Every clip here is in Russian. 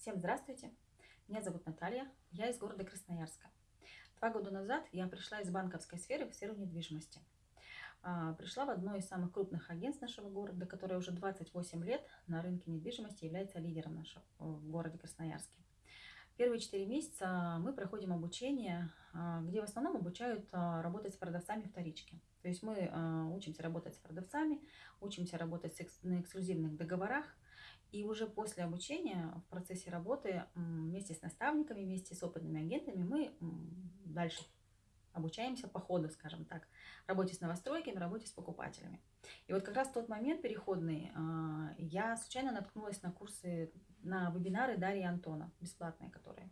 Всем здравствуйте! Меня зовут Наталья, я из города Красноярска. Два года назад я пришла из банковской сферы в сферу недвижимости. А, пришла в одно из самых крупных агентств нашего города, которое уже 28 лет на рынке недвижимости является лидером нашего, в городе Красноярске. Первые четыре месяца мы проходим обучение, а, где в основном обучают а, работать с продавцами вторички. То есть мы учимся работать с продавцами, учимся работать на эксклюзивных договорах, и уже после обучения, в процессе работы, вместе с наставниками, вместе с опытными агентами, мы дальше обучаемся по ходу, скажем так, работе с новостройками, работе с покупателями. И вот как раз в тот момент переходный а, я случайно наткнулась на курсы, на вебинары Дарьи Антона, бесплатные которые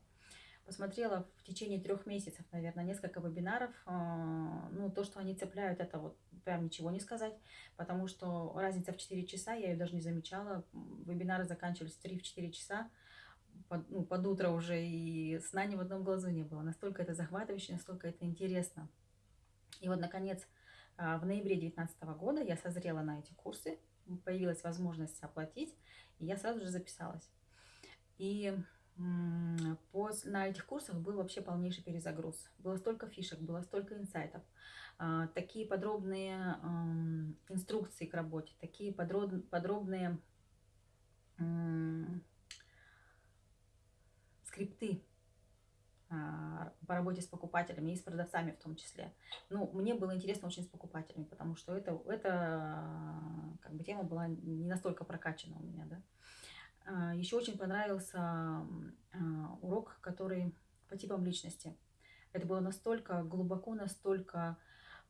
посмотрела в течение трех месяцев, наверное, несколько вебинаров. А, ну, то, что они цепляют, это вот прям ничего не сказать, потому что разница в 4 часа, я ее даже не замечала. Вебинары заканчивались в 3-4 часа, под, ну, под утро уже, и сна ни в одном глазу не было. Настолько это захватывающе, настолько это интересно. И вот, наконец, а, в ноябре 2019 года я созрела на эти курсы, появилась возможность оплатить, и я сразу же записалась. И После, на этих курсах был вообще полнейший перезагруз. Было столько фишек, было столько инсайтов, а, такие подробные инструкции к работе, такие подробные скрипты а, по работе с покупателями и с продавцами в том числе. Ну, мне было интересно очень с покупателями, потому что это, это как бы тема была не настолько прокачана у меня, да. А, Еще очень понравился а, урок, который по типам личности. Это было настолько глубоко, настолько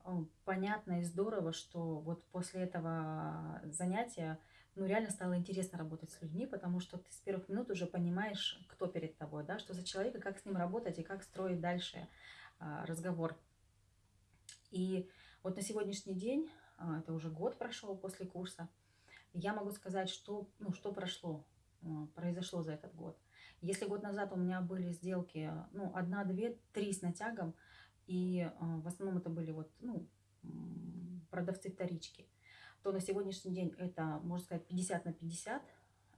а, понятно и здорово, что вот после этого занятия ну, реально стало интересно работать с людьми, потому что ты с первых минут уже понимаешь, кто перед тобой, да, что за человек, и как с ним работать, и как строить дальше разговор. И вот на сегодняшний день, это уже год прошел после курса, я могу сказать, что, ну, что прошло. А, произошло за этот год. Если год назад у меня были сделки, ну, одна, две, три с натягом, и а, в основном это были вот, ну, продавцы вторички, то на сегодняшний день это, можно сказать, 50 на 50,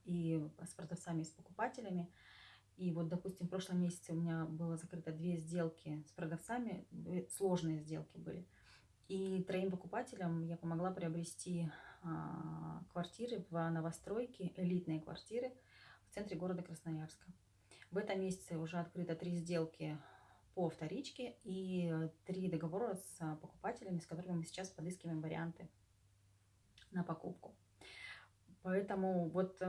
и с продавцами, и с покупателями. И вот, допустим, в прошлом месяце у меня было закрыто две сделки с продавцами, сложные сделки были. И троим покупателям я помогла приобрести квартиры в новостройке, элитные квартиры в центре города Красноярска. В этом месяце уже открыто три сделки по вторичке и три договора с покупателями, с которыми мы сейчас подыскиваем варианты на покупку. Поэтому вот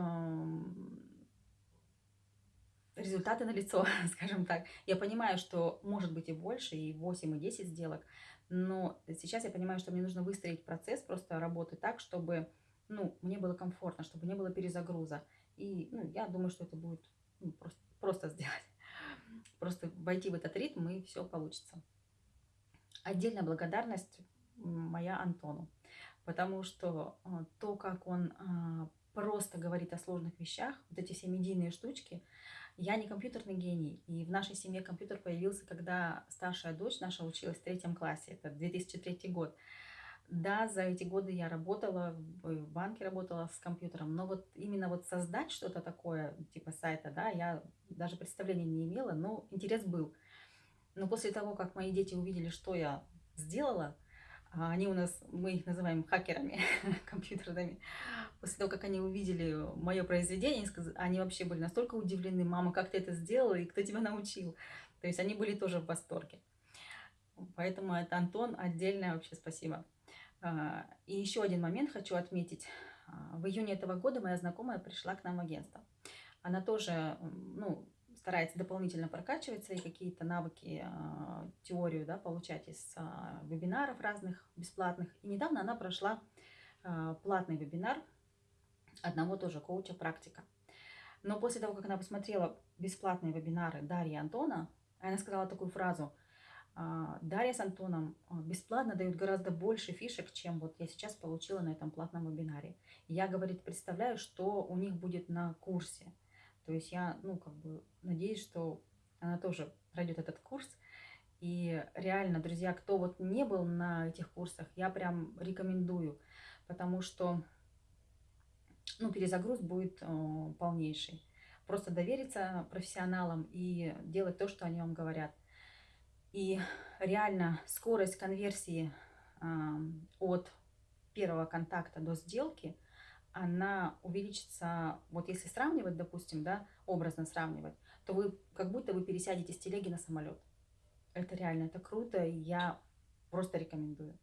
э, результаты налицо, скажем так. Я понимаю, что может быть и больше, и 8, и 10 сделок, но сейчас я понимаю, что мне нужно выстроить процесс просто работы так, чтобы ну, мне было комфортно, чтобы не было перезагруза. И ну, я думаю, что это будет ну, просто, просто сделать. Просто войти в этот ритм, и все получится. Отдельная благодарность моя Антону, потому что а, то, как он а, просто говорит о сложных вещах, вот эти все медийные штучки, я не компьютерный гений, и в нашей семье компьютер появился, когда старшая дочь наша училась в третьем классе, это 2003 год. Да, за эти годы я работала, в банке работала с компьютером, но вот именно вот создать что-то такое, типа сайта, да, я даже представления не имела, но интерес был. Но после того, как мои дети увидели, что я сделала, они у нас, мы их называем хакерами компьютерными. После того, как они увидели мое произведение, они вообще были настолько удивлены, мама, как ты это сделала и кто тебя научил. То есть они были тоже в восторге. Поэтому это Антон, отдельное вообще спасибо. А, и еще один момент хочу отметить. А, в июне этого года моя знакомая пришла к нам в агентство. Она тоже, ну, старается дополнительно прокачивать свои какие-то навыки, а, теорию да, получать из а, вебинаров разных бесплатных. И недавно она прошла а, платный вебинар одного тоже коуча практика. Но после того, как она посмотрела бесплатные вебинары Дарьи Антона, она сказала такую фразу, Дарья с Антоном бесплатно дают гораздо больше фишек, чем вот я сейчас получила на этом платном вебинаре. Я, говорит, представляю, что у них будет на курсе. То есть я, ну, как бы надеюсь, что она тоже пройдет этот курс. И реально, друзья, кто вот не был на этих курсах, я прям рекомендую, потому что, ну, перезагруз будет э, полнейший. просто довериться профессионалам и делать то, что они вам говорят. И реально скорость конверсии ам, от первого контакта до сделки, она увеличится, вот если сравнивать, допустим, да, образно сравнивать, то вы как будто вы пересядете с телеги на самолет. Это реально, это круто, и я просто рекомендую.